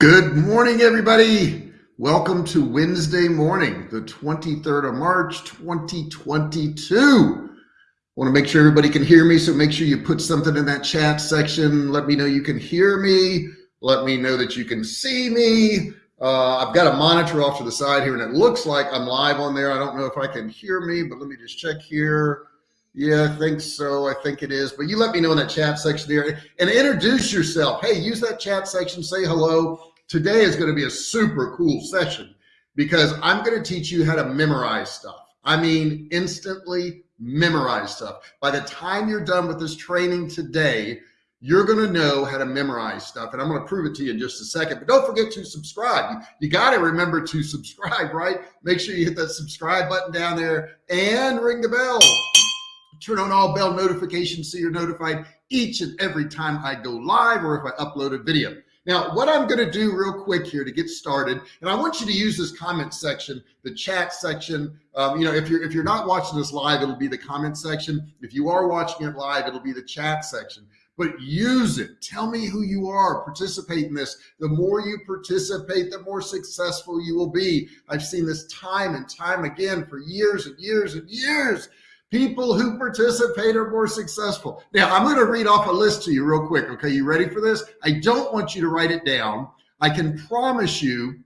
Good morning, everybody. Welcome to Wednesday morning, the 23rd of March, 2022. Want to make sure everybody can hear me, so make sure you put something in that chat section. Let me know you can hear me. Let me know that you can see me. Uh, I've got a monitor off to the side here, and it looks like I'm live on there. I don't know if I can hear me, but let me just check here. Yeah, I think so. I think it is. But you let me know in that chat section there and introduce yourself. Hey, use that chat section, say hello. Today is going to be a super cool session because I'm going to teach you how to memorize stuff. I mean, instantly memorize stuff. By the time you're done with this training today, you're going to know how to memorize stuff. And I'm going to prove it to you in just a second. But don't forget to subscribe. You got to remember to subscribe, right? Make sure you hit that subscribe button down there and ring the bell. Turn on all bell notifications so you're notified each and every time I go live or if I upload a video. Now, what I'm going to do real quick here to get started, and I want you to use this comment section, the chat section. Um, you know, if you're if you're not watching this live, it'll be the comment section. If you are watching it live, it'll be the chat section. But use it. Tell me who you are. Participate in this. The more you participate, the more successful you will be. I've seen this time and time again for years and years and years. People who participate are more successful. Now, I'm going to read off a list to you real quick. Okay, you ready for this? I don't want you to write it down. I can promise you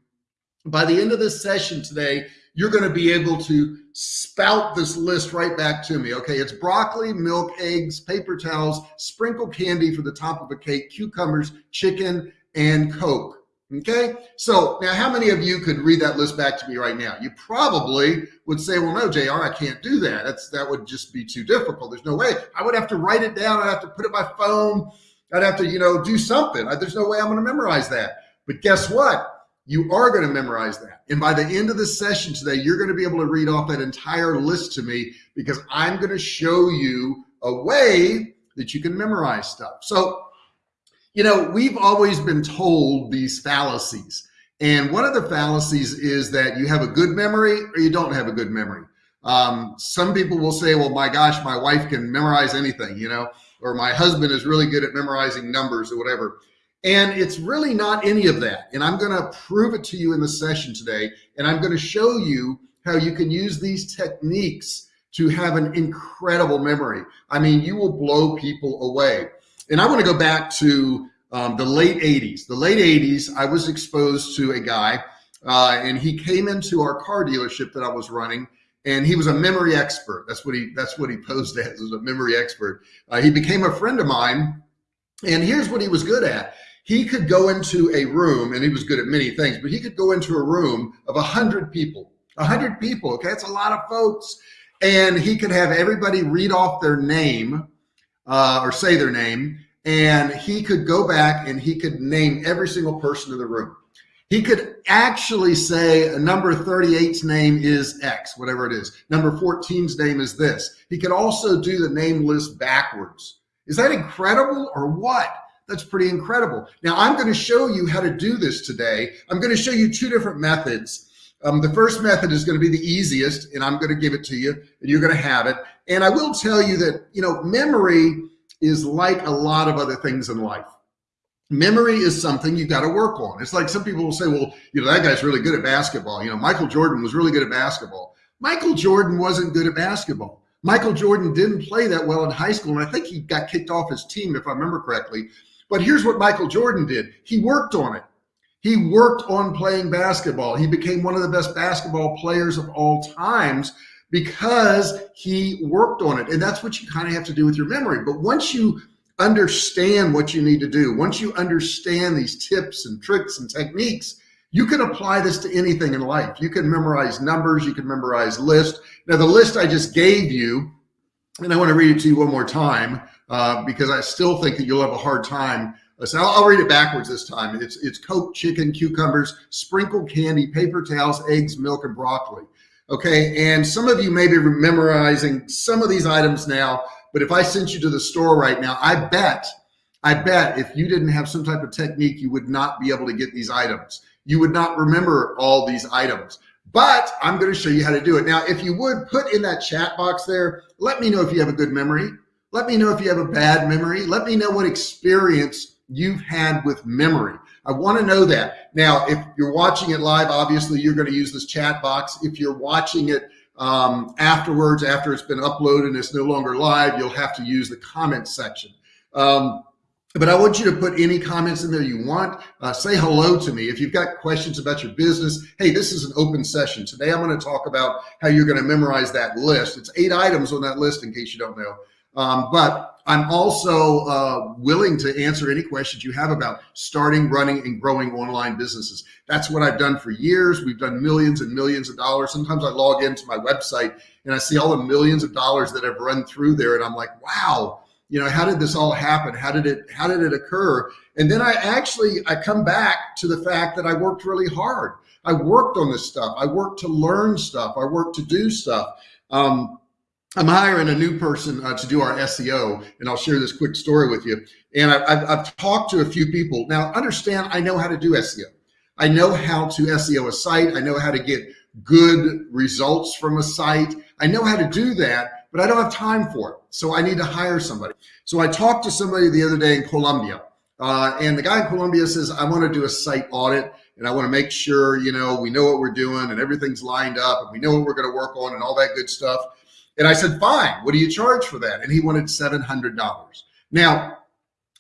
by the end of this session today, you're going to be able to spout this list right back to me. Okay, it's broccoli, milk, eggs, paper towels, sprinkle candy for the top of a cake, cucumbers, chicken, and Coke. Okay, so now how many of you could read that list back to me right now? You probably would say, well, no, JR, I can't do that. That's that would just be too difficult. There's no way. I would have to write it down. I'd have to put it my phone. I'd have to, you know, do something. There's no way I'm going to memorize that. But guess what? You are going to memorize that. And by the end of the session today, you're going to be able to read off that entire list to me because I'm going to show you a way that you can memorize stuff. So you know, we've always been told these fallacies. And one of the fallacies is that you have a good memory or you don't have a good memory. Um, some people will say, well, my gosh, my wife can memorize anything, you know, or my husband is really good at memorizing numbers or whatever. And it's really not any of that. And I'm going to prove it to you in the session today. And I'm going to show you how you can use these techniques to have an incredible memory. I mean, you will blow people away. And I want to go back to um, the late 80s. The late 80s, I was exposed to a guy, uh, and he came into our car dealership that I was running, and he was a memory expert. That's what he that's what he posed as, as a memory expert. Uh, he became a friend of mine, and here's what he was good at. He could go into a room, and he was good at many things, but he could go into a room of a hundred people. A hundred people, okay, that's a lot of folks, and he could have everybody read off their name uh, or say their name, and he could go back and he could name every single person in the room. He could actually say a number 38's name is X, whatever it is. Number 14's name is this. He could also do the name list backwards. Is that incredible or what? That's pretty incredible. Now I'm going to show you how to do this today. I'm going to show you two different methods. Um, the first method is going to be the easiest, and I'm going to give it to you, and you're going to have it. And I will tell you that, you know, memory is like a lot of other things in life. Memory is something you got to work on. It's like some people will say, well, you know, that guy's really good at basketball. You know, Michael Jordan was really good at basketball. Michael Jordan wasn't good at basketball. Michael Jordan didn't play that well in high school. And I think he got kicked off his team, if I remember correctly. But here's what Michael Jordan did. He worked on it. He worked on playing basketball. He became one of the best basketball players of all times because he worked on it. And that's what you kind of have to do with your memory. But once you understand what you need to do, once you understand these tips and tricks and techniques, you can apply this to anything in life. You can memorize numbers, you can memorize lists. Now, the list I just gave you, and I want to read it to you one more time uh, because I still think that you'll have a hard time. So I'll, I'll read it backwards this time. It's, it's Coke, chicken, cucumbers, sprinkled candy, paper towels, eggs, milk, and broccoli. Okay. And some of you may be memorizing some of these items now, but if I sent you to the store right now, I bet, I bet if you didn't have some type of technique, you would not be able to get these items. You would not remember all these items, but I'm going to show you how to do it. Now, if you would put in that chat box there, let me know if you have a good memory. Let me know if you have a bad memory. Let me know what experience you've had with memory. I want to know that. Now, if you're watching it live, obviously you're going to use this chat box. If you're watching it um, afterwards, after it's been uploaded and it's no longer live, you'll have to use the comment section. Um, but I want you to put any comments in there you want. Uh, say hello to me. If you've got questions about your business, hey, this is an open session. Today I'm going to talk about how you're going to memorize that list. It's eight items on that list in case you don't know. Um, but I'm also uh, willing to answer any questions you have about starting, running, and growing online businesses. That's what I've done for years. We've done millions and millions of dollars. Sometimes I log into my website and I see all the millions of dollars that have run through there, and I'm like, wow you know how did this all happen how did it how did it occur and then i actually i come back to the fact that i worked really hard i worked on this stuff i worked to learn stuff i worked to do stuff um, i'm hiring a new person uh, to do our seo and i'll share this quick story with you and I, I've, I've talked to a few people now understand i know how to do seo i know how to seo a site i know how to get good results from a site i know how to do that but I don't have time for it. So I need to hire somebody. So I talked to somebody the other day in Colombia, uh, and the guy in Colombia says, I want to do a site audit and I want to make sure, you know, we know what we're doing and everything's lined up and we know what we're going to work on and all that good stuff. And I said, fine, what do you charge for that? And he wanted $700. Now,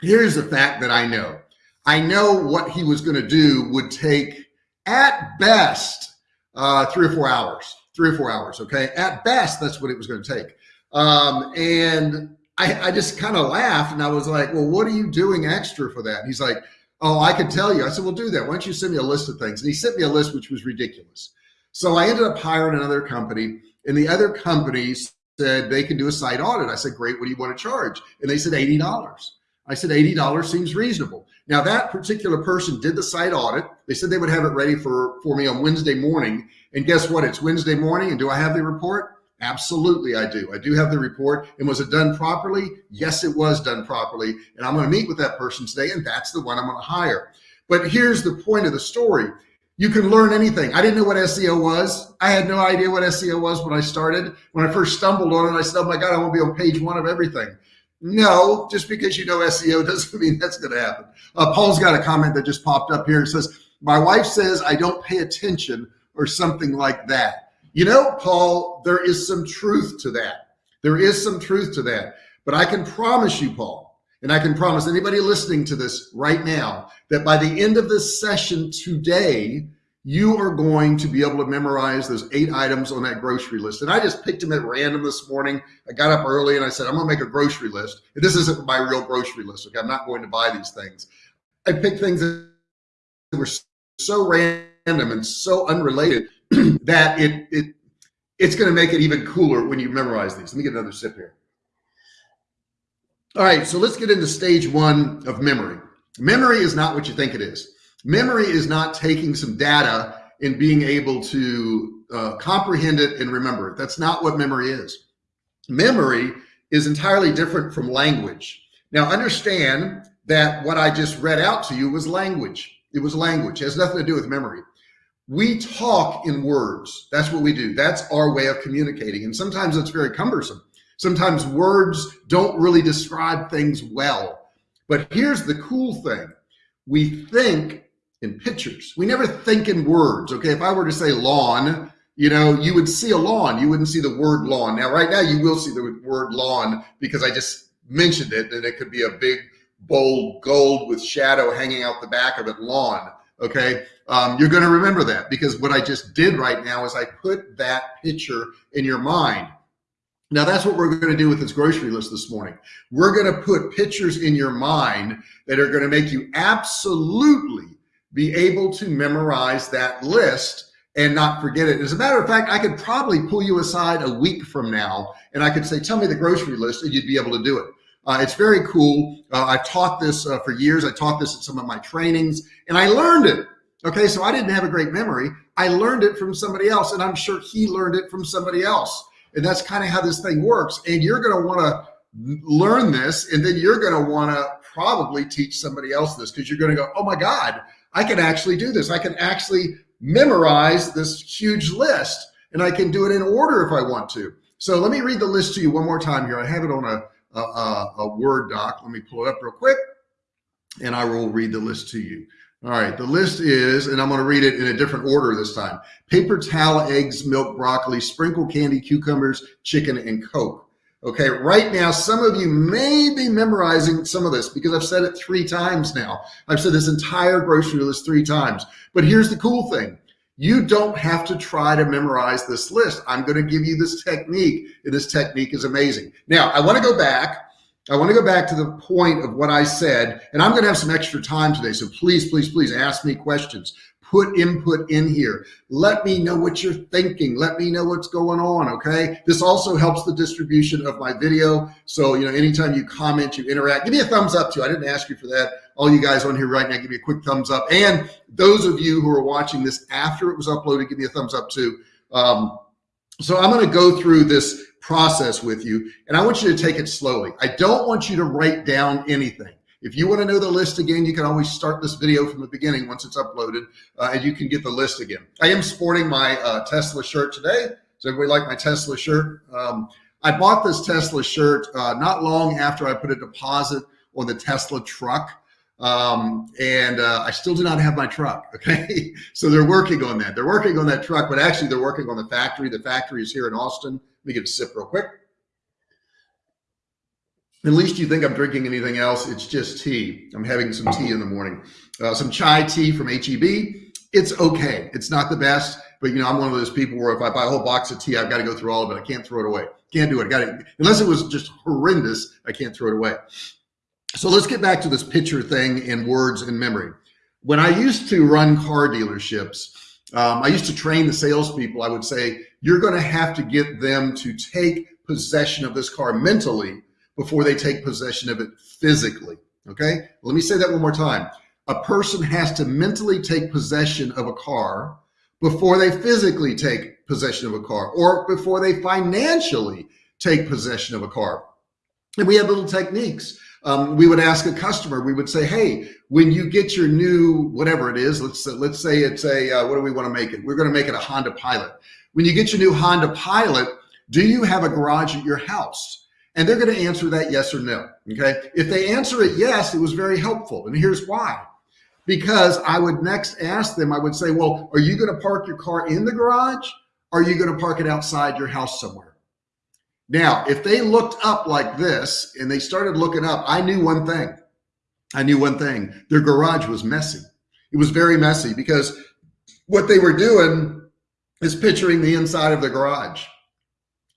here's the fact that I know. I know what he was going to do would take at best uh, three or four hours, three or four hours. Okay. At best, that's what it was going to take. Um, and I, I just kind of laughed and I was like, well, what are you doing extra for that? And he's like, oh, I can tell you. I said, well, do that. Why don't you send me a list of things? And he sent me a list, which was ridiculous. So I ended up hiring another company and the other companies said they can do a site audit. I said, great. What do you want to charge? And they said $80. I said, $80 seems reasonable. Now that particular person did the site audit. They said they would have it ready for, for me on Wednesday morning. And guess what? It's Wednesday morning. And do I have the report? Absolutely, I do. I do have the report. And was it done properly? Yes, it was done properly. And I'm going to meet with that person today, and that's the one I'm going to hire. But here's the point of the story. You can learn anything. I didn't know what SEO was. I had no idea what SEO was when I started. When I first stumbled on it, I said, oh my God, I want to be on page one of everything. No, just because you know SEO doesn't mean that's going to happen. Uh, Paul's got a comment that just popped up here. It says, my wife says I don't pay attention or something like that. You know, Paul, there is some truth to that. There is some truth to that. But I can promise you, Paul, and I can promise anybody listening to this right now that by the end of this session today, you are going to be able to memorize those eight items on that grocery list. And I just picked them at random this morning. I got up early and I said, I'm to make a grocery list. And this isn't my real grocery list. Okay. I'm not going to buy these things. I picked things that were so random and so unrelated that it, it it's to make it even cooler when you memorize these. Let me get another sip here. All right, so let's get into stage one of memory. Memory is not what you think it is. Memory is not taking some data and being able to uh, comprehend it and remember it. That's not what memory is. Memory is entirely different from language. Now understand that what I just read out to you was language. It was language. It has nothing to do with memory we talk in words. That's what we do. That's our way of communicating. And sometimes it's very cumbersome. Sometimes words don't really describe things well. But here's the cool thing. We think in pictures. We never think in words. Okay. If I were to say lawn, you know, you would see a lawn. You wouldn't see the word lawn. Now, right now you will see the word lawn because I just mentioned it and it could be a big, bold gold with shadow hanging out the back of it, lawn okay um, you're going to remember that because what i just did right now is i put that picture in your mind now that's what we're going to do with this grocery list this morning we're going to put pictures in your mind that are going to make you absolutely be able to memorize that list and not forget it. As a matter of fact, I could probably pull you aside a week from now and I could say, tell me the grocery list and you'd be able to do it. Uh, it's very cool. Uh, I've taught this uh, for years. I taught this at some of my trainings and I learned it. Okay. So I didn't have a great memory. I learned it from somebody else and I'm sure he learned it from somebody else. And that's kind of how this thing works. And you're going to want to learn this and then you're going to want to probably teach somebody else this because you're going to go, oh my God, I can actually do this. I can actually memorize this huge list and I can do it in order if I want to. So let me read the list to you one more time here. I have it on a a, a, Word doc. Let me pull it up real quick. and I will read the list to you. All right, the list is, and I'm going to read it in a different order this time paper towel, eggs, milk, broccoli, sprinkle candy, cucumbers, chicken, and Coke. Okay, right now, some of you may be memorizing some of this because I've said it three times now. I've said this entire grocery list three times. But here's the cool thing you don't have to try to memorize this list. I'm going to give you this technique, and this technique is amazing. Now, I want to go back I want to go back to the point of what I said, and I'm going to have some extra time today. So please, please, please ask me questions. Put input in here. Let me know what you're thinking. Let me know what's going on. Okay. This also helps the distribution of my video. So, you know, anytime you comment, you interact, give me a thumbs up too. I didn't ask you for that. All you guys on here right now, give me a quick thumbs up. And those of you who are watching this after it was uploaded, give me a thumbs up too. Um, so I'm going to go through this process with you. And I want you to take it slowly. I don't want you to write down anything. If you want to know the list again, you can always start this video from the beginning once it's uploaded uh, and you can get the list again. I am sporting my uh, Tesla shirt today. Does everybody like my Tesla shirt? Um, I bought this Tesla shirt uh, not long after I put a deposit on the Tesla truck. Um, and uh, I still do not have my truck. Okay. so they're working on that. They're working on that truck, but actually they're working on the factory. The factory is here in Austin. Let me get a sip real quick. At least you think I'm drinking anything else. It's just tea. I'm having some tea in the morning. Uh, some chai tea from HEB. It's okay. It's not the best, but you know, I'm one of those people where if I buy a whole box of tea, I've got to go through all of it. I can't throw it away. Can't do it. Got it. Unless it was just horrendous, I can't throw it away. So let's get back to this picture thing in words and memory. When I used to run car dealerships, um, I used to train the salespeople. I would say, you're going to have to get them to take possession of this car mentally before they take possession of it physically. Okay. Let me say that one more time. A person has to mentally take possession of a car before they physically take possession of a car or before they financially take possession of a car. And we have little techniques. Um, we would ask a customer, we would say, hey, when you get your new, whatever it is, let's, let's say it's a, uh, what do we want to make it? We're going to make it a Honda Pilot. When you get your new Honda Pilot, do you have a garage at your house? And they're going to answer that yes or no. Okay. If they answer it yes, it was very helpful. And here's why. Because I would next ask them, I would say, well, are you going to park your car in the garage? Or are you going to park it outside your house somewhere? Now, if they looked up like this and they started looking up, I knew one thing. I knew one thing. Their garage was messy. It was very messy because what they were doing is picturing the inside of the garage.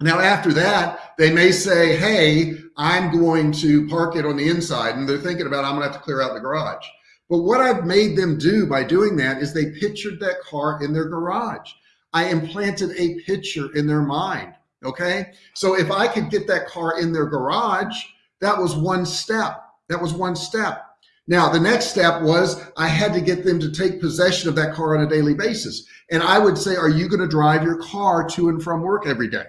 Now, after that, they may say, Hey, I'm going to park it on the inside. And they're thinking about, I'm going to have to clear out the garage. But what I've made them do by doing that is they pictured that car in their garage. I implanted a picture in their mind. Okay. So if I could get that car in their garage, that was one step. That was one step. Now, the next step was I had to get them to take possession of that car on a daily basis. And I would say, Are you going to drive your car to and from work every day?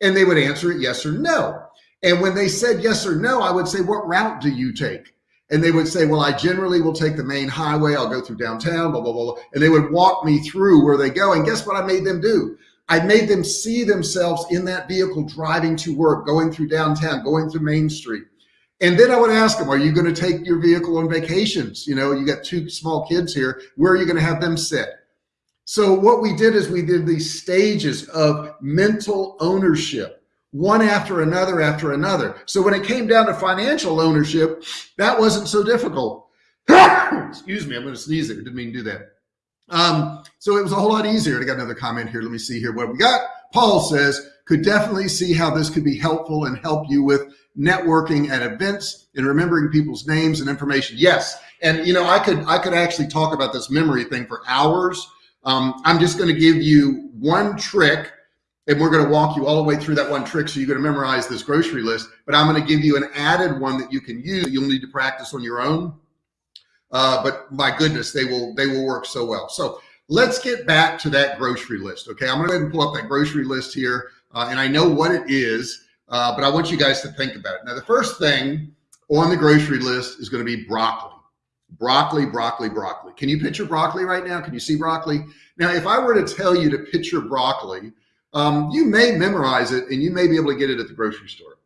And they would answer it yes or no. And when they said yes or no, I would say, What route do you take? And they would say, Well, I generally will take the main highway. I'll go through downtown, blah, blah, blah. And they would walk me through where they go. And guess what I made them do? I made them see themselves in that vehicle driving to work, going through downtown, going through Main Street. And then I would ask them, are you going to take your vehicle on vacations? You know, you got two small kids here. Where are you going to have them sit? So what we did is we did these stages of mental ownership, one after another after another. So when it came down to financial ownership, that wasn't so difficult. Excuse me, I'm going to sneeze there. Didn't mean to do that. Um, so it was a whole lot easier. I got another comment here. Let me see here what we got. Paul says, could definitely see how this could be helpful and help you with networking at events and remembering people's names and information. Yes. And you know, I could I could actually talk about this memory thing for hours. Um, I'm just going to give you one trick and we're going to walk you all the way through that one trick. So you're going to memorize this grocery list, but I'm going to give you an added one that you can use. You'll need to practice on your own. Uh, but my goodness, they will, they will work so well. So let's get back to that grocery list. Okay. I'm going to go ahead and pull up that grocery list here. Uh, and I know what it is, uh, but I want you guys to think about it. Now, the first thing on the grocery list is going to be broccoli broccoli, broccoli, broccoli. Can you picture broccoli right now? Can you see broccoli? Now, if I were to tell you to picture broccoli, um, you may memorize it and you may be able to get it at the grocery store.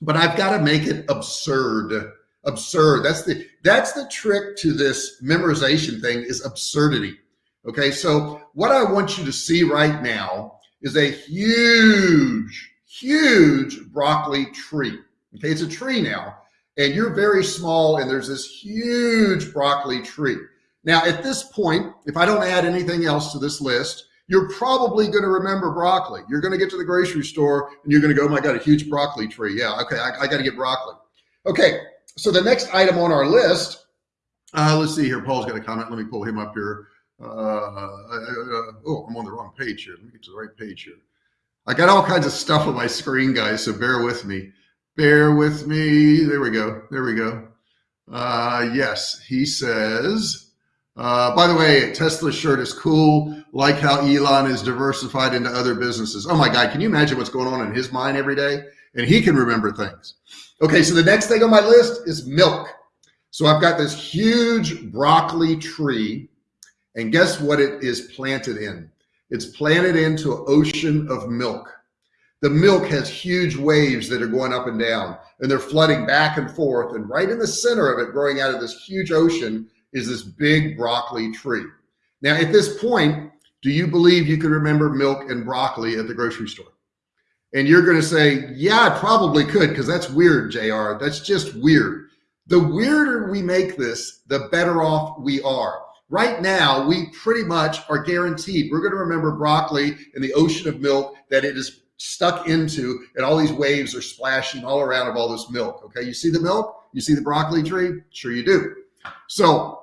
But I've got to make it absurd. Absurd. That's the that's the trick to this memorization thing is absurdity. Okay, so what I want you to see right now is a huge, huge broccoli tree. Okay, it's a tree now, and you're very small, and there's this huge broccoli tree. Now, at this point, if I don't add anything else to this list, you're probably going to remember broccoli. You're going to get to the grocery store and you're going to go, oh my God, a huge broccoli tree. Yeah, okay, I, I got to get broccoli. Okay, so the next item on our list, uh, let's see here. Paul's got a comment. Let me pull him up here. Uh, uh, oh, I'm on the wrong page here. Let me get to the right page here. I got all kinds of stuff on my screen, guys, so bear with me. Bear with me. There we go. There we go. Uh, yes, he says, uh, by the way, Tesla shirt is cool. Like how Elon is diversified into other businesses. Oh my God, can you imagine what's going on in his mind every day? And he can remember things. Okay, so the next thing on my list is milk. So I've got this huge broccoli tree, and guess what it is planted in? It's planted into an ocean of milk. The milk has huge waves that are going up and down, and they're flooding back and forth. And right in the center of it, growing out of this huge ocean, is this big broccoli tree. Now, at this point, do you believe you can remember milk and broccoli at the grocery store? And you're going to say, yeah, I probably could because that's weird, JR. That's just weird. The weirder we make this, the better off we are. Right now, we pretty much are guaranteed we're going to remember broccoli in the ocean of milk that it is stuck into, and all these waves are splashing all around of all this milk. Okay, you see the milk? You see the broccoli tree? Sure, you do. So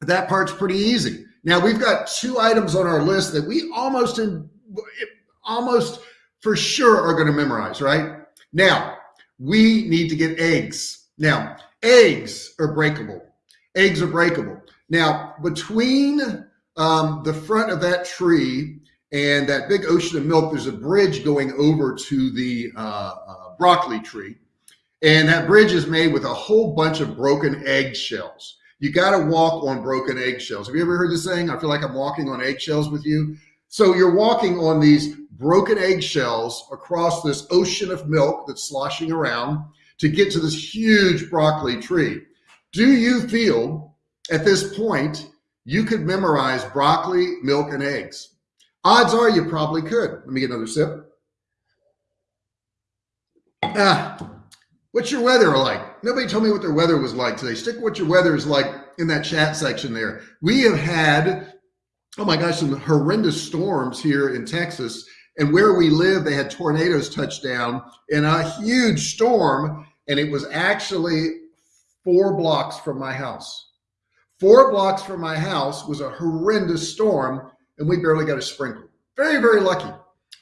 that part's pretty easy. Now we've got two items on our list that we almost in, almost for sure are going to memorize, right? Now we need to get eggs. Now eggs are breakable. Eggs are breakable. Now between um, the front of that tree and that big ocean of milk, there's a bridge going over to the uh, uh, broccoli tree. And that bridge is made with a whole bunch of broken eggshells. You got to walk on broken eggshells. Have you ever heard the saying? I feel like I'm walking on eggshells with you. So you're walking on these broken eggshells across this ocean of milk that's sloshing around to get to this huge broccoli tree. Do you feel at this point you could memorize broccoli, milk, and eggs? Odds are you probably could. Let me get another sip. Ah, What's your weather like? Nobody told me what their weather was like today. Stick what your weather is like in that chat section there. We have had, oh my gosh, some horrendous storms here in Texas. And where we live, they had tornadoes touch down in a huge storm. And it was actually four blocks from my house. Four blocks from my house was a horrendous storm, and we barely got a sprinkle. Very, very lucky.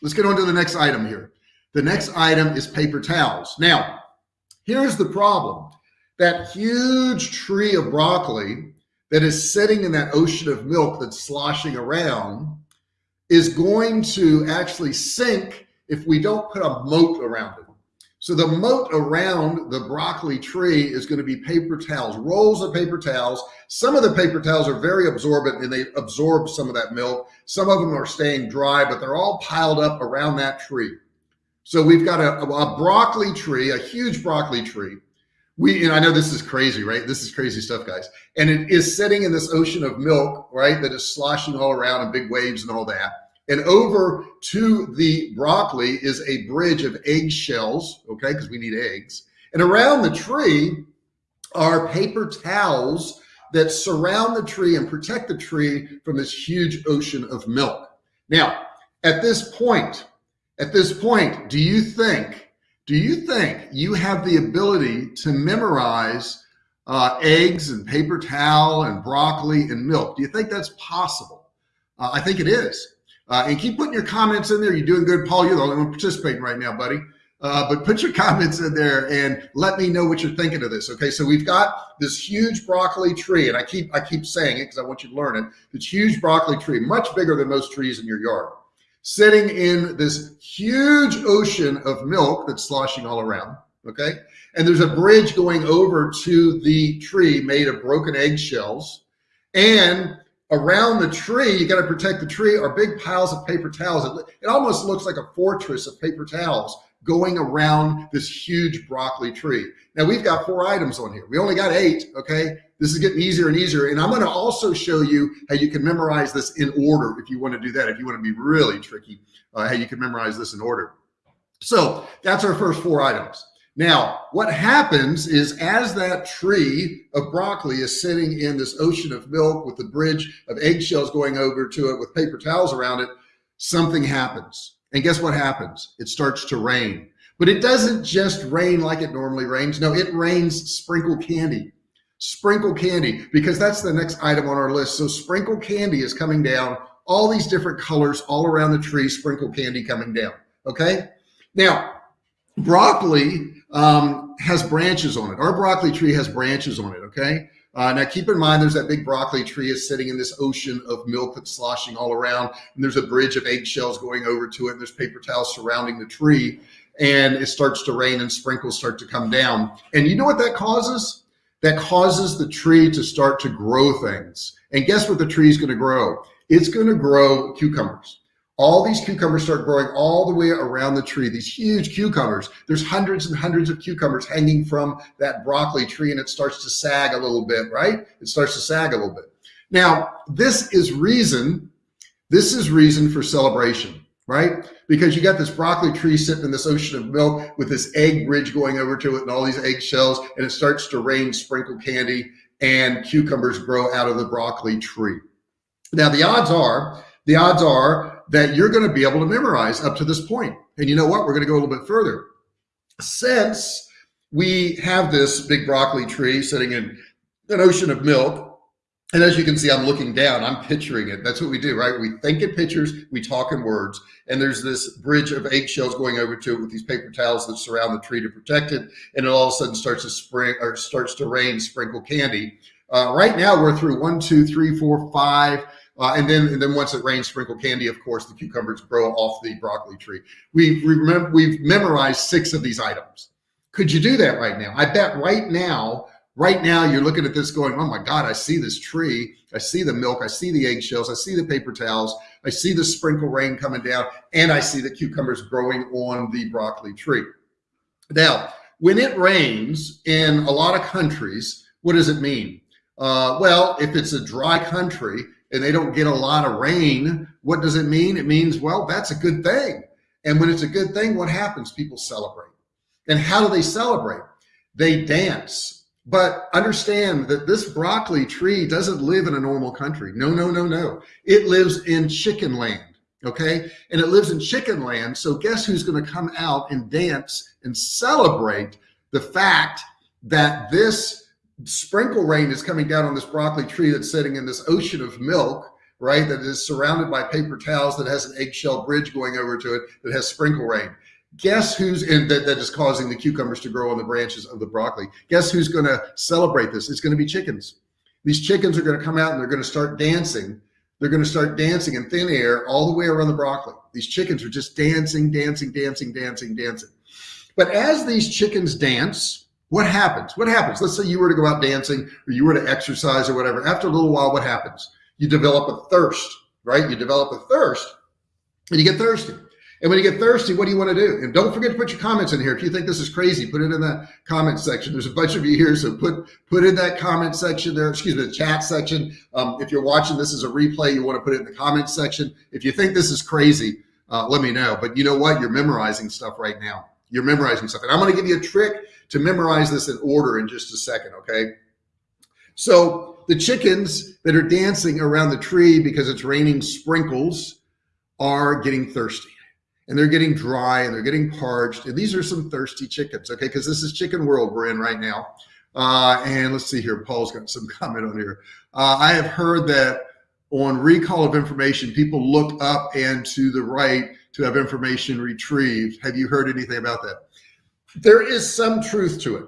Let's get on to the next item here. The next item is paper towels. Now, Here's the problem. That huge tree of broccoli that is sitting in that ocean of milk that's sloshing around is going to actually sink if we don't put a moat around it. So the moat around the broccoli tree is going to be paper towels, rolls of paper towels. Some of the paper towels are very absorbent and they absorb some of that milk. Some of them are staying dry, but they're all piled up around that tree. So we've got a, a broccoli tree, a huge broccoli tree. We, and I know this is crazy, right? This is crazy stuff, guys. And it is sitting in this ocean of milk, right? That is sloshing all around in big waves and all that. And over to the broccoli is a bridge of eggshells, okay? Because we need eggs. And around the tree are paper towels that surround the tree and protect the tree from this huge ocean of milk. Now, at this point, at this point, do you think, do you think you have the ability to memorize uh, eggs and paper towel and broccoli and milk? Do you think that's possible? Uh, I think it is. Uh, and keep putting your comments in there. You're doing good, Paul. You're the only one participating right now, buddy. Uh, but put your comments in there and let me know what you're thinking of this. Okay, so we've got this huge broccoli tree, and I keep I keep saying it because I want you to learn it. This huge broccoli tree, much bigger than most trees in your yard sitting in this huge ocean of milk that's sloshing all around. Okay. And there's a bridge going over to the tree made of broken eggshells. And around the tree, you got to protect the tree, are big piles of paper towels. It, it almost looks like a fortress of paper towels going around this huge broccoli tree. Now we've got four items on here. We only got eight, okay? This is getting easier and easier. And I'm gonna also show you how you can memorize this in order if you wanna do that, if you wanna be really tricky, uh, how you can memorize this in order. So that's our first four items. Now, what happens is as that tree of broccoli is sitting in this ocean of milk with the bridge of eggshells going over to it with paper towels around it, something happens. And guess what happens? It starts to rain. But it doesn't just rain like it normally rains. No, it rains sprinkle candy. Sprinkle candy, because that's the next item on our list. So sprinkle candy is coming down, all these different colors all around the tree, sprinkle candy coming down. Okay. Now, broccoli um, has branches on it. Our broccoli tree has branches on it. Okay. Uh, now keep in mind, there's that big broccoli tree is sitting in this ocean of milk that's sloshing all around. And there's a bridge of eggshells going over to it. And there's paper towels surrounding the tree and it starts to rain and sprinkles start to come down. And you know what that causes? That causes the tree to start to grow things. And guess what the tree is going to grow? It's going to grow cucumbers all these cucumbers start growing all the way around the tree, these huge cucumbers. There's hundreds and hundreds of cucumbers hanging from that broccoli tree and it starts to sag a little bit, right? It starts to sag a little bit. Now, this is reason, this is reason for celebration, right? Because you got this broccoli tree sitting in this ocean of milk with this egg bridge going over to it and all these egg shells and it starts to rain sprinkle candy and cucumbers grow out of the broccoli tree. Now, the odds are, the odds are that you're going to be able to memorize up to this point. And you know what? We're going to go a little bit further. Since we have this big broccoli tree sitting in an ocean of milk, and as you can see, I'm looking down, I'm picturing it. That's what we do, right? We think in pictures, we talk in words, and there's this bridge of eggshells going over to it with these paper towels that surround the tree to protect it. And it all of a sudden starts to spring or starts to rain sprinkle candy. Uh, right now we're through one, two, three, four, five, uh, and then, and then once it rains sprinkle candy, of course, the cucumbers grow off the broccoli tree. We remember we've memorized six of these items. Could you do that right now? I bet right now, right now you're looking at this going, oh my God, I see this tree. I see the milk. I see the eggshells. I see the paper towels. I see the sprinkle rain coming down and I see the cucumbers growing on the broccoli tree. Now, when it rains in a lot of countries, what does it mean? Uh, well, if it's a dry country, and they don't get a lot of rain, what does it mean? It means, well, that's a good thing. And when it's a good thing, what happens? People celebrate. And how do they celebrate? They dance. But understand that this broccoli tree doesn't live in a normal country. No, no, no, no. It lives in chicken land. Okay. And it lives in chicken land. So guess who's going to come out and dance and celebrate the fact that this sprinkle rain is coming down on this broccoli tree that's sitting in this ocean of milk, right? That is surrounded by paper towels that has an eggshell bridge going over to it that has sprinkle rain. Guess who's in that, that is causing the cucumbers to grow on the branches of the broccoli? Guess who's going to celebrate this? It's going to be chickens. These chickens are going to come out and they're going to start dancing. They're going to start dancing in thin air all the way around the broccoli. These chickens are just dancing, dancing, dancing, dancing, dancing. But as these chickens dance, what happens? What happens? Let's say you were to go out dancing or you were to exercise or whatever. After a little while, what happens? You develop a thirst, right? You develop a thirst and you get thirsty. And when you get thirsty, what do you want to do? And don't forget to put your comments in here. If you think this is crazy, put it in the comment section. There's a bunch of you here, so put put in that comment section there. Excuse me, the chat section. Um, if you're watching this as a replay, you want to put it in the comment section. If you think this is crazy, uh, let me know. But you know what? You're memorizing stuff right now. You're memorizing stuff, and I'm going to give you a trick to memorize this in order in just a second, okay? So the chickens that are dancing around the tree because it's raining sprinkles are getting thirsty and they're getting dry and they're getting parched. And these are some thirsty chickens, okay? Because this is chicken world we're in right now. Uh, and let's see here, Paul's got some comment on here. Uh, I have heard that on recall of information, people look up and to the right to have information retrieved. Have you heard anything about that? There is some truth to it.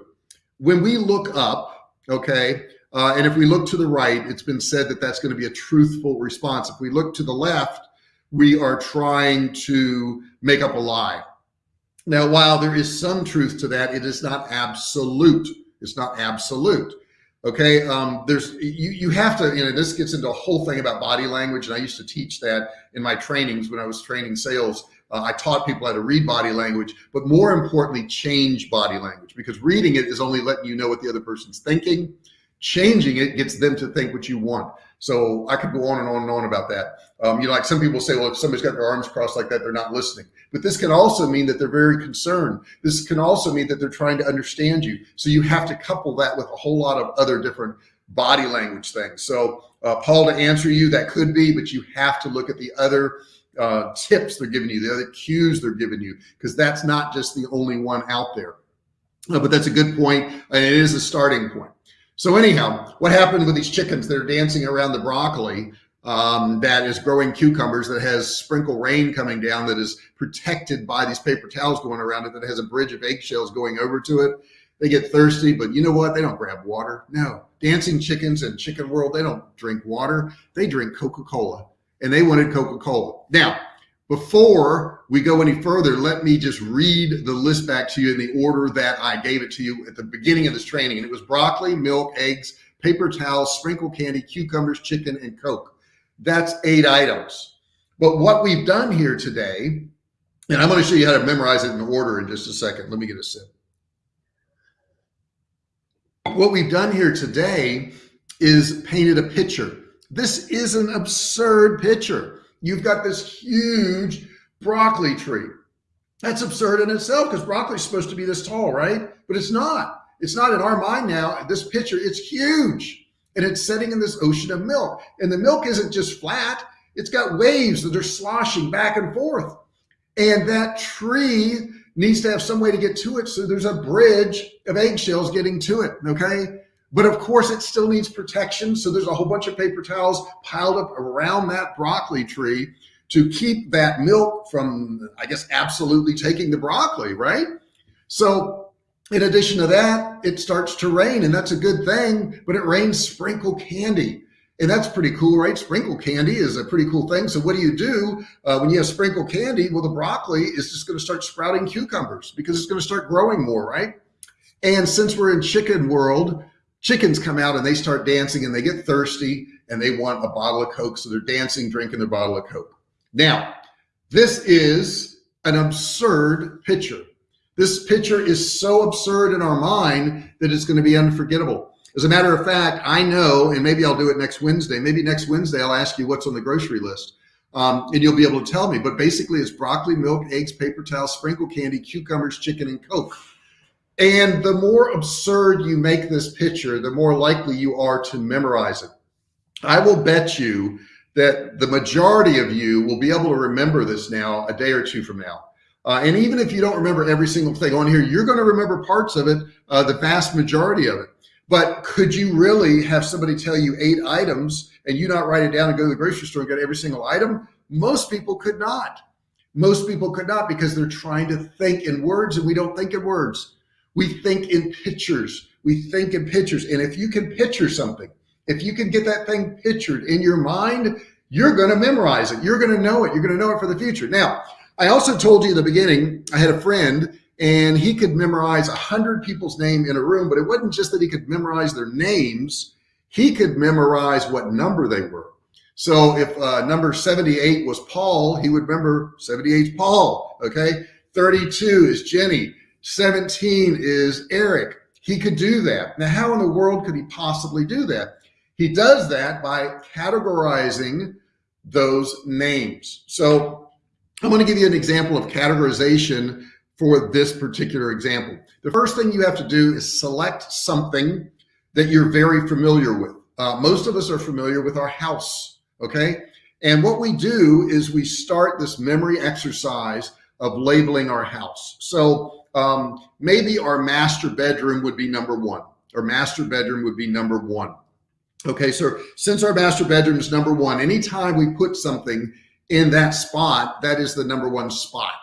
When we look up, okay, uh, and if we look to the right, it's been said that that's going to be a truthful response. If we look to the left, we are trying to make up a lie. Now, while there is some truth to that, it is not absolute. It's not absolute. Okay. Um, there's, you, you have to, you know, this gets into a whole thing about body language. And I used to teach that in my trainings when I was training sales Uh, I taught people how to read body language, but more importantly, change body language because reading it is only letting you know what the other person's thinking. Changing it gets them to think what you want. So I could go on and on and on about that. Um, you know, like some people say, well, if somebody's got their arms crossed like that, they're not listening. But this can also mean that they're very concerned. This can also mean that they're trying to understand you. So you have to couple that with a whole lot of other different body language things. So uh, Paul, to answer you, that could be, but you have to look at the other uh, tips they're giving you, the other cues they're giving you, because that's not just the only one out there. Uh, but that's a good point, and it is a starting point. So anyhow, what happened with these chickens that are dancing around the broccoli um, that is growing cucumbers that has sprinkle rain coming down that is protected by these paper towels going around it that has a bridge of eggshells going over to it. They get thirsty, but you know what? They don't grab water. No, dancing chickens and chicken world, they don't drink water. They drink Coca-Cola and they wanted Coca-Cola. Now, before we go any further, let me just read the list back to you in the order that I gave it to you at the beginning of this training. And it was broccoli, milk, eggs, paper towels, sprinkle candy, cucumbers, chicken, and Coke. That's eight items. But what we've done here today, and I'm going to show you how to memorize it in order in just a second. Let me get a sip. What we've done here today is painted a picture. This is an absurd picture. You've got this huge broccoli tree. That's absurd in itself because broccoli is supposed to be this tall, right? But it's not. It's not in our mind now. This picture, it's huge and it's setting in this ocean of milk. And the milk isn't just flat. It's got waves that are sloshing back and forth. And that tree needs to have some way to get to it. So there's a bridge of eggshells getting to it. Okay. But of course, it still needs protection. So there's a whole bunch of paper towels piled up around that broccoli tree to keep that milk from, I guess, absolutely taking the broccoli, right? So in addition to that, it starts to rain and that's a good thing, but it rains sprinkle candy. And that's pretty cool, right? Sprinkle candy is a pretty cool thing. So what do you do uh, when you have sprinkle candy? Well, the broccoli is just going to start sprouting cucumbers because it's going to start growing more, right? And since we're in chicken world, chickens come out and they start dancing and they get thirsty and they want a bottle of Coke. So they're dancing, drinking their bottle of Coke. Now, this is an absurd picture. This picture is so absurd in our mind that it's going to be unforgettable. As a matter of fact, I know, and maybe I'll do it next Wednesday. Maybe next Wednesday, I'll ask you what's on the grocery list. Um, and you'll be able to tell me. But basically, it's broccoli, milk, eggs, paper towels, sprinkle candy, cucumbers, chicken, and Coke. And the more absurd you make this picture, the more likely you are to memorize it. I will bet you that the majority of you will be able to remember this now a day or two from now. Uh, and even if you don't remember every single thing on here, you're going to remember parts of it, uh, the vast majority of it. But could you really have somebody tell you eight items and you not write it down and go to the grocery store and get every single item? Most people could not. Most people could not because they're trying to think in words and we don't think in words. We think in pictures. We think in pictures. And if you can picture something, if you can get that thing pictured in your mind, you're going to memorize it. You're going to know it. You're going to know it for the future. Now, I also told you in the beginning, I had a friend and he could memorize a hundred people's name in a room, but it wasn't just that he could memorize their names. He could memorize what number they were. So if uh, number 78 was Paul, he would remember 78 Paul. Okay. 32 is Jenny. 17 is Eric. He could do that. Now, how in the world could he possibly do that? He does that by categorizing those names. So I'm going to give you an example of categorization for this particular example. The first thing you have to do is select something that you're very familiar with. Uh, most of us are familiar with our house, okay? And what we do is we start this memory exercise of labeling our house. So um, maybe our master bedroom would be number one. Our master bedroom would be number one. Okay, so since our master bedroom is number one, anytime we put something in that spot, that is the number one spot.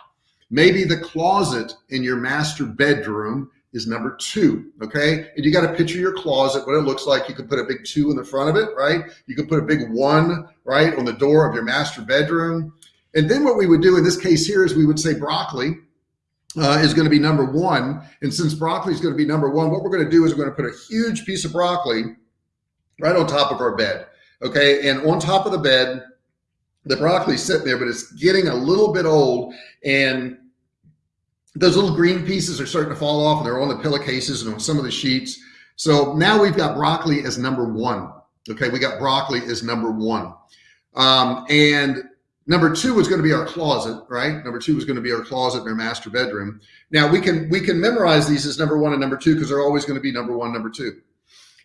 Maybe the closet in your master bedroom is number two, okay? And you got to picture your closet, what it looks like. You could put a big two in the front of it, right? You could put a big one, right, on the door of your master bedroom. And then what we would do in this case here is we would say broccoli, uh, is going to be number one. And since broccoli is going to be number one, what we're going to do is we're going to put a huge piece of broccoli right on top of our bed. Okay. And on top of the bed, the broccoli's sitting there, but it's getting a little bit old and those little green pieces are starting to fall off and they're on the pillowcases and on some of the sheets. So now we've got broccoli as number one. Okay, we got broccoli as number one. Um, and number two was going to be our closet, right? Number two was going to be our closet in our master bedroom. Now we can we can memorize these as number one and number two because they're always going to be number one, number two.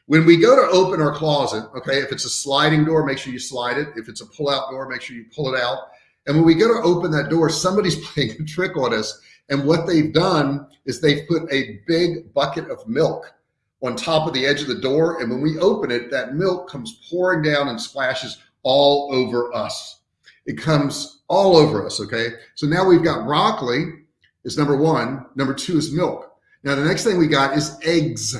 When we go to open our closet, okay, if it's a sliding door, make sure you slide it. If it's a pull-out door, make sure you pull it out. And when we go to open that door, somebody's playing a trick on us. And what they've done is they've put a big bucket of milk on top of the edge of the door. And when we open it, that milk comes pouring down and splashes all over us. It comes all over us. Okay. So now we've got broccoli is number one. Number two is milk. Now the next thing we got is eggs.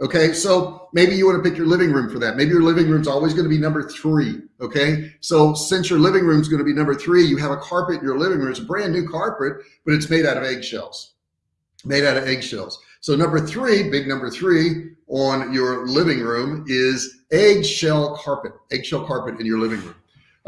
Okay, so maybe you want to pick your living room for that. Maybe your living room's always going to be number three. Okay, so since your living room's going to be number three, you have a carpet in your living room. It's a brand new carpet, but it's made out of eggshells. Made out of eggshells. So number three, big number three on your living room is eggshell carpet. Eggshell carpet in your living room.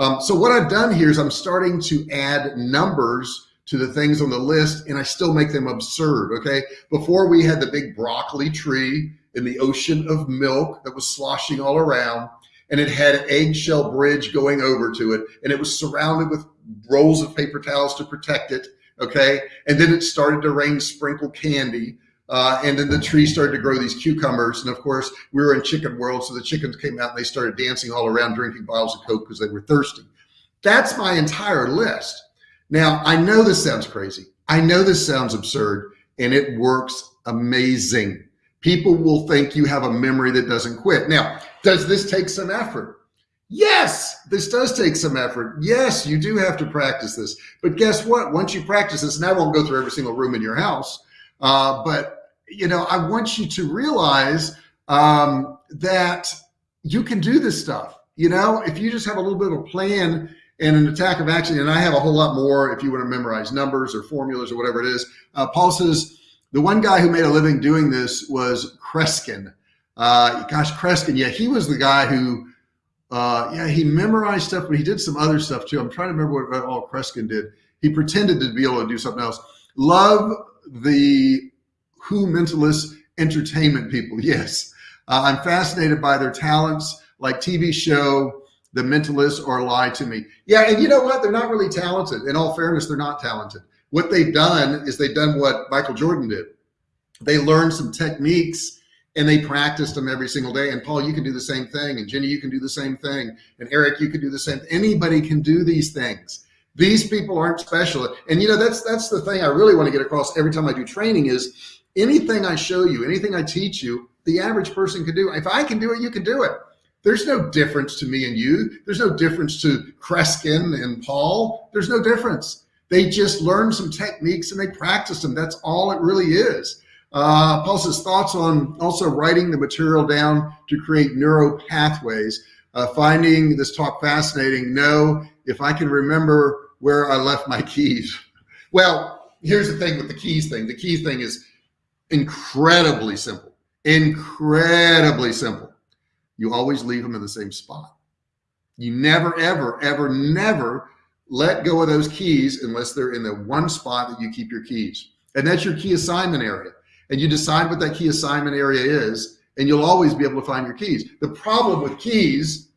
Um, so what I've done here is I'm starting to add numbers to the things on the list and I still make them absurd. Okay. Before we had the big broccoli tree in the ocean of milk that was sloshing all around and it had an eggshell bridge going over to it and it was surrounded with rolls of paper towels to protect it okay and then it started to rain sprinkle candy uh, and then the tree started to grow these cucumbers and of course we were in chicken world so the chickens came out and they started dancing all around drinking bottles of coke because they were thirsty that's my entire list now i know this sounds crazy i know this sounds absurd and it works amazing people will think you have a memory that doesn't quit. Now, does this take some effort? Yes, this does take some effort. Yes, you do have to practice this. But guess what? Once you practice this, and I won't go through every single room in your house, uh, but you know, I want you to realize um, that you can do this stuff. You know, if you just have a little bit of a plan and an attack of action, and I have a whole lot more if you want to memorize numbers or formulas or whatever it is. Uh, Paul says, the one guy who made a living doing this was Kreskin. Uh, gosh, Kreskin, yeah, he was the guy who, uh, yeah, he memorized stuff, but he did some other stuff too. I'm trying to remember what all Kreskin did. He pretended to be able to do something else. Love the Who Mentalist entertainment people. Yes, uh, I'm fascinated by their talents, like TV show The Mentalist or Lie to Me. Yeah, and you know what? They're not really talented. In all fairness, they're not talented. What they've done is they've done what Michael Jordan did. They learned some techniques and they practiced them every single day. And Paul, you can do the same thing. And Jenny, you can do the same thing. And Eric, you can do the same. Anybody can do these things. These people aren't special. And you know, that's that's the thing I really want to get across every time I do training is anything I show you, anything I teach you, the average person can do. If I can do it, you can do it. There's no difference to me and you. There's no difference to Kreskin and Paul. There's no difference. They just learned some techniques and they practiced them. That's all it really is. Uh, Paul says thoughts on also writing the material down to create neuro pathways. Uh, finding this talk fascinating. No, if I can remember where I left my keys. Well, here's the thing with the keys thing. The keys thing is incredibly simple, incredibly simple. You always leave them in the same spot. You never, ever, ever, never let go of those keys unless they're in the one spot that you keep your keys. And that's your key assignment area. And you decide what that key assignment area is, and you'll always be able to find your keys. The problem with keys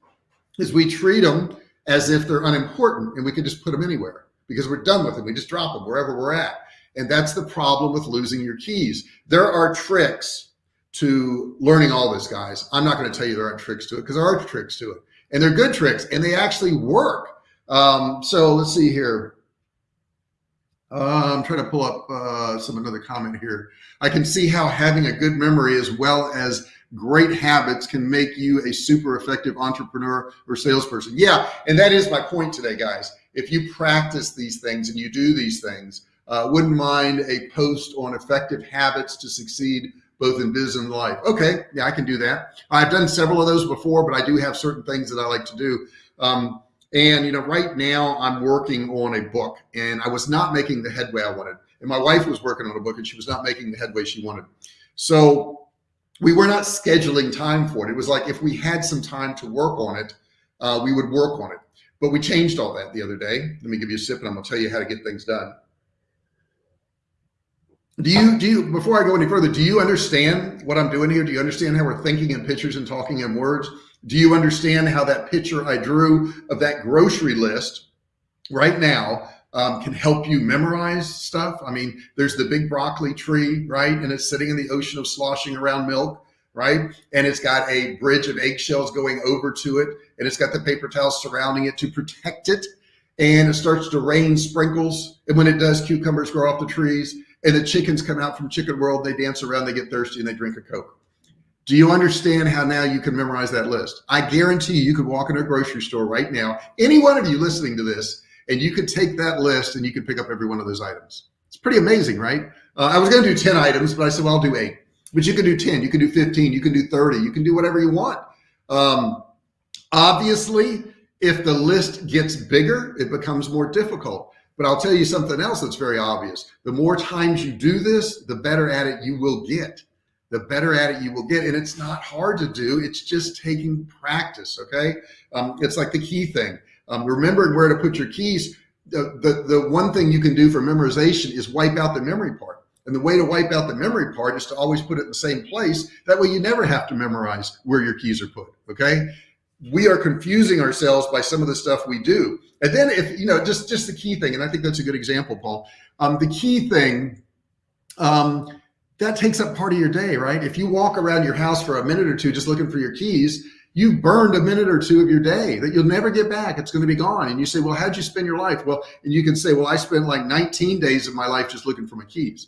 is we treat them as if they're unimportant and we can just put them anywhere because we're done with them. We just drop them wherever we're at. And that's the problem with losing your keys. There are tricks to learning all this, guys. I'm not going to tell you there aren't tricks to it because there are tricks to it. And they're good tricks and they actually work. Um, so let's see here. Uh, I'm trying to pull up uh, some another comment here. I can see how having a good memory as well as great habits can make you a super effective entrepreneur or salesperson. Yeah, and that is my point today, guys. If you practice these things and you do these things, uh, wouldn't mind a post on effective habits to succeed both in business and life. Okay, yeah, I can do that. I've done several of those before, but I do have certain things that I like to do. Um, and, you know, right now I'm working on a book and I was not making the headway I wanted. And my wife was working on a book and she was not making the headway she wanted. So we were not scheduling time for it. It was like if we had some time to work on it, uh, we would work on it. but we changed all that the other day. Let me give you a sip and I'm gonna tell you how to get things done. Do you, do you, before I go any further, do you understand what I'm doing here? Do you understand how we're thinking in pictures and talking in words? Do you understand how that picture I drew of that grocery list right now um, can help you memorize stuff? I mean, there's the big broccoli tree, right? And it's sitting in the ocean of sloshing around milk, right? And it's got a bridge of eggshells going over to it. And it's got the paper towels surrounding it to protect it. And it starts to rain sprinkles. And when it does, cucumbers grow off the trees and the chickens come out from chicken world. They dance around, they get thirsty and they drink a Coke. Do you understand how now you can memorize that list? I guarantee you, you could walk into a grocery store right now, any one of you listening to this, and you could take that list and you could pick up every one of those items. It's pretty amazing, right? Uh, I was going to do 10 items, but I said, well, I'll do eight. But you can do 10, you can do 15, you can do 30, you can do whatever you want. Um, obviously, if the list gets bigger, it becomes more difficult. But I'll tell you something else that's very obvious. The more times you do this, the better at it you will get. The better at it you will get. And it's not hard to do. It's just taking practice. Okay. Um, it's like the key thing. Um, remembering where to put your keys. The, the, the one thing you can do for memorization is wipe out the memory part. And the way to wipe out the memory part is to always put it in the same place. That way you never have to memorize where your keys are put. Okay we are confusing ourselves by some of the stuff we do. And then if, you know, just, just the key thing, and I think that's a good example, Paul, um, the key thing, um, that takes up part of your day, right? If you walk around your house for a minute or two, just looking for your keys, you've burned a minute or two of your day that you'll never get back. It's going to be gone. And you say, well, how'd you spend your life? Well, and you can say, well, I spent like 19 days of my life just looking for my keys,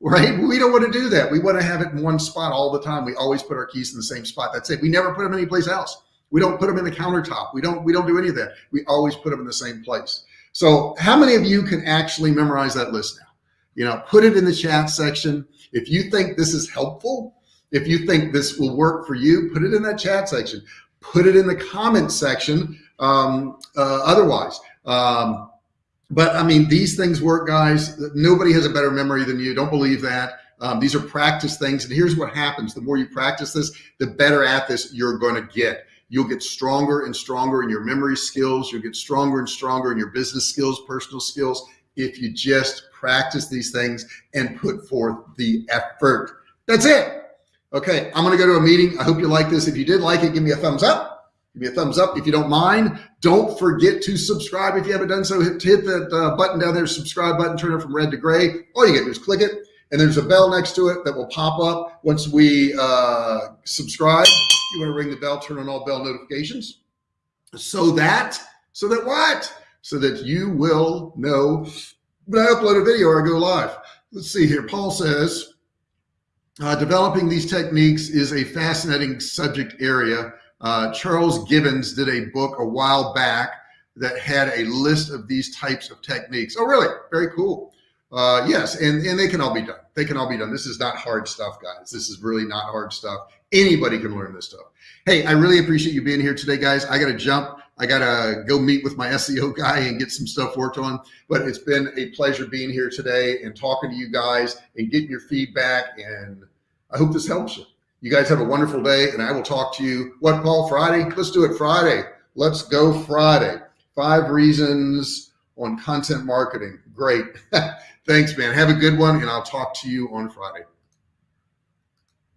right? We don't want to do that. We want to have it in one spot all the time. We always put our keys in the same spot. That's it. We never put them anyplace else. We don't put them in the countertop. We don't, we don't do any of that. We always put them in the same place. So how many of you can actually memorize that list now? You know, put it in the chat section. If you think this is helpful, if you think this will work for you, put it in that chat section, put it in the comment section. Um, uh, otherwise, um, but I mean, these things work, guys. Nobody has a better memory than you. Don't believe that. Um, these are practice things. And here's what happens. The more you practice this, the better at this you're going to get. You'll get stronger and stronger in your memory skills. You'll get stronger and stronger in your business skills, personal skills, if you just practice these things and put forth the effort. That's it. Okay, I'm going to go to a meeting. I hope you like this. If you did like it, give me a thumbs up. Give me a thumbs up if you don't mind. Don't forget to subscribe if you haven't done so. Hit, hit that uh, button down there, subscribe button, turn it from red to gray. All you get to do is click it, and there's a bell next to it that will pop up once we uh, subscribe. You want to ring the bell, turn on all bell notifications so that, so that what? So that you will know when I upload a video or I go live. Let's see here. Paul says, uh, developing these techniques is a fascinating subject area. Uh, Charles Gibbons did a book a while back that had a list of these types of techniques. Oh, really? Very cool. Uh, yes, and, and they can all be done. They can all be done. This is not hard stuff, guys. This is really not hard stuff. Anybody can learn this stuff. Hey, I really appreciate you being here today, guys. I got to jump. I got to go meet with my SEO guy and get some stuff worked on. But it's been a pleasure being here today and talking to you guys and getting your feedback. And I hope this helps you. You guys have a wonderful day, and I will talk to you. What, Paul? Friday? Let's do it Friday. Let's go Friday. Five reasons on content marketing. Great. Thanks, man. Have a good one, and I'll talk to you on Friday.